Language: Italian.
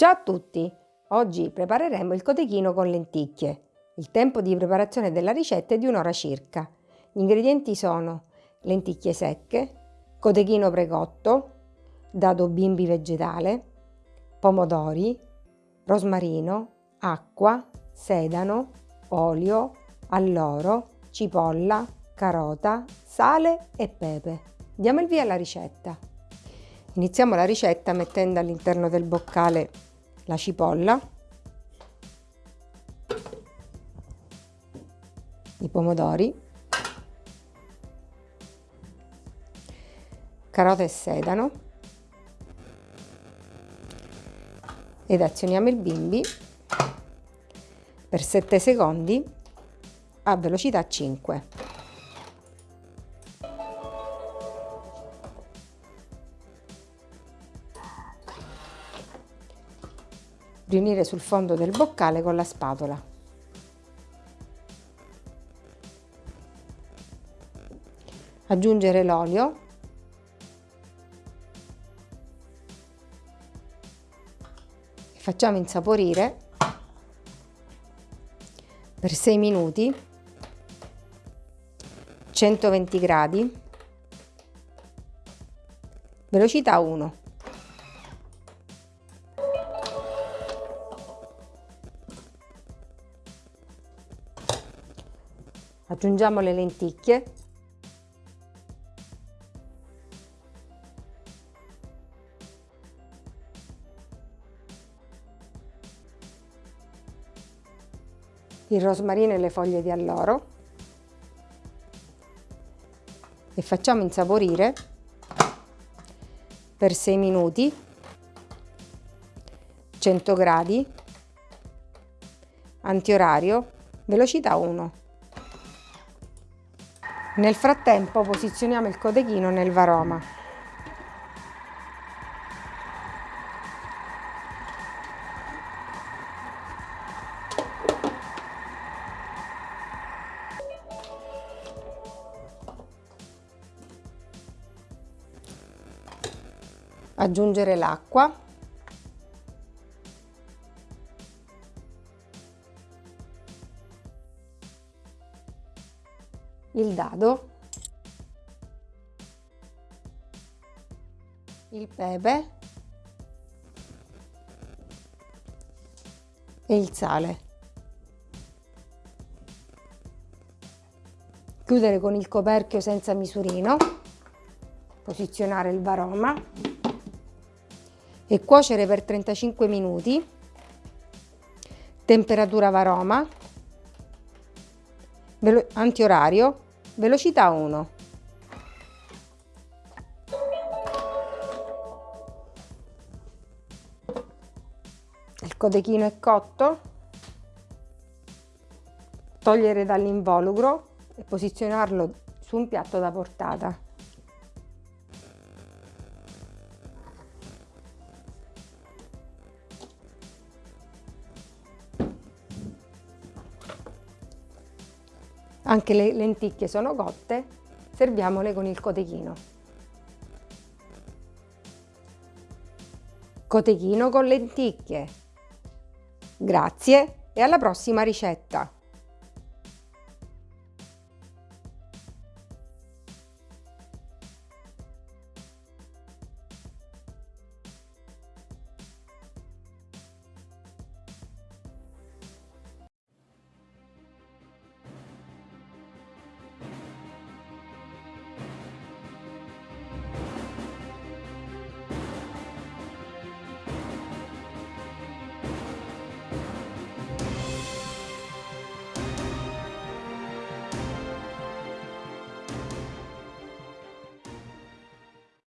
Ciao a tutti! Oggi prepareremo il cotechino con lenticchie. Il tempo di preparazione della ricetta è di un'ora circa. Gli ingredienti sono lenticchie secche, cotechino precotto, dado bimbi vegetale, pomodori, rosmarino, acqua, sedano, olio, alloro, cipolla, carota, sale e pepe. Diamo il via alla ricetta. Iniziamo la ricetta mettendo all'interno del boccale la cipolla, i pomodori, carota e sedano ed azioniamo il bimbi per 7 secondi a velocità 5. Riunire sul fondo del boccale con la spatola. Aggiungere l'olio. Facciamo insaporire per 6 minuti 120 gradi. Velocità 1 Aggiungiamo le lenticchie. Il rosmarino e le foglie di alloro e facciamo insaporire per 6 minuti 100 gradi antiorario velocità 1 nel frattempo posizioniamo il codechino nel varoma. Aggiungere l'acqua il dado, il pepe e il sale. Chiudere con il coperchio senza misurino, posizionare il varoma e cuocere per 35 minuti, temperatura varoma antiorario, velocità 1. Il codechino è cotto, togliere dall'involucro e posizionarlo su un piatto da portata. Anche le lenticchie sono cotte, serviamole con il cotechino. Cotechino con lenticchie. Grazie e alla prossima ricetta!